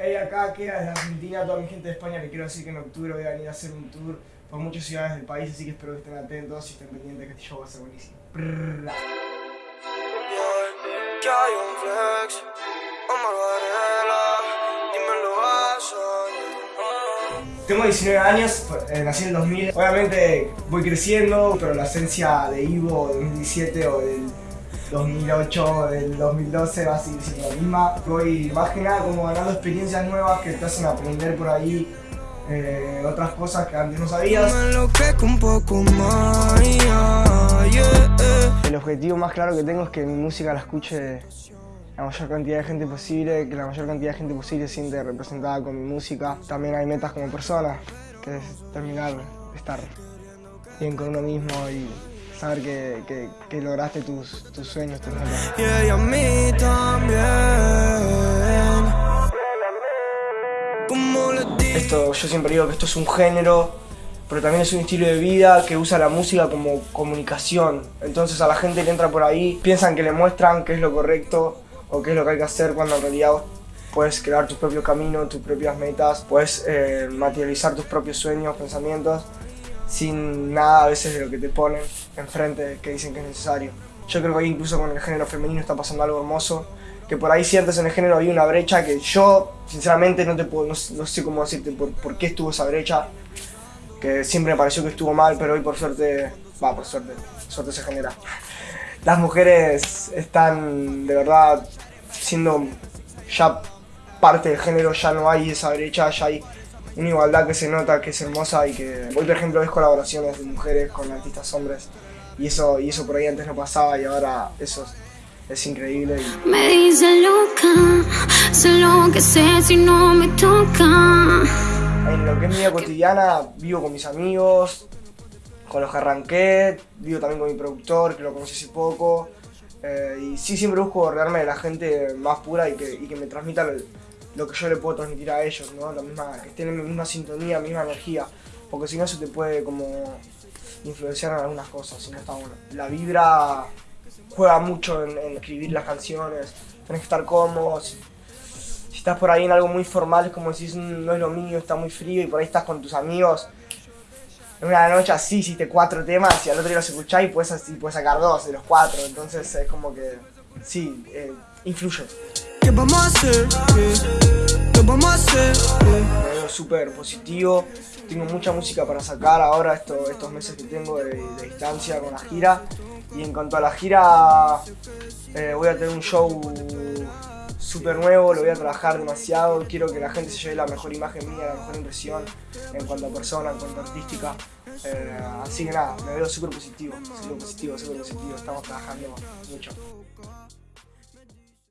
Hey, acá queda desde Argentina, toda mi gente de España, le quiero decir que en octubre voy a venir a hacer un tour por muchas ciudades del país, así que espero que estén atentos y estén pendientes que este show va a ser buenísimo. Que Tengo 19 años, eh, nací en el 2000. Obviamente voy creciendo, pero la esencia de Ivo del 2017 o del 2008, del 2012 va a seguir siendo la misma. Voy más que nada como ganando experiencias nuevas que te hacen aprender por ahí eh, otras cosas que antes no sabías. El objetivo más claro que tengo es que mi música la escuche la mayor cantidad de gente posible, que la mayor cantidad de gente posible se siente representada con mi música. También hay metas como persona, que es terminar de estar bien con uno mismo y saber que, que- que lograste tus, tus sueños, tus metas. Y ella a mí también. Como le dije. Esto, yo siempre digo que esto es un género, pero también es un estilo de vida que usa la música como comunicación. Entonces a la gente que entra por ahí piensan que le muestran qué es lo correcto o qué es lo que hay que hacer cuando en realidad vos puedes crear tu propio camino, tus propias metas, puedes eh, materializar tus propios sueños, pensamientos, sin nada a veces de lo que te ponen enfrente que dicen que es necesario. Yo creo que hoy incluso con el género femenino está pasando algo hermoso, que por ahí ciertas en el género había una brecha que yo sinceramente no te puedo, no, no sé cómo decirte por, por qué estuvo esa brecha, que siempre me pareció que estuvo mal, pero hoy por suerte, va, por suerte, suerte se genera. Las mujeres están de verdad siendo ya parte del género, ya no hay esa brecha, ya hay una igualdad que se nota, que es hermosa y que hoy por ejemplo ves colaboraciones de mujeres con artistas hombres y eso, y eso por ahí antes no pasaba y ahora eso es, es increíble. y- Me dice loca, sé lo que sé si no me toca. En lo que es mi vida cotidiana, vivo con mis amigos, con los que arranqué, vivo también con mi productor, que lo conocí hace poco. eh, y sí, siempre busco rodearme de la gente más pura y que, y que me transmita lo, lo que yo le puedo transmitir a ellos, ¿no? La misma, que estén en mi misma sintonía, misma energía. Porque si no, se te puede como influenciar en algunas cosas, si no está bueno. La vibra juega mucho en, escribir las canciones, tenés que estar cómodo. Si, estás por ahí en algo muy formal, es como decís, "Mm, no es lo mío, está muy frío y por ahí estás con tus amigos. En una noche así hiciste cuatro temas y al otro día los escuchás y puedes, y sacar dos de los cuatro. Entonces es como que, sí, eh, influye. ¿Qué vamos a. Me veo súper positivo. Tengo mucha música para sacar ahora esto- estos meses que tengo de, distancia con la gira. Y en cuanto a la gira, eh, voy a tener un show súper nuevo, lo voy a trabajar demasiado. Quiero que la gente se lleve la mejor imagen mía, la mejor impresión en cuanto a persona, en cuanto a artística. Eh, así que nada, me veo súper positivo, súper positivo, súper positivo. Estamos trabajando mucho.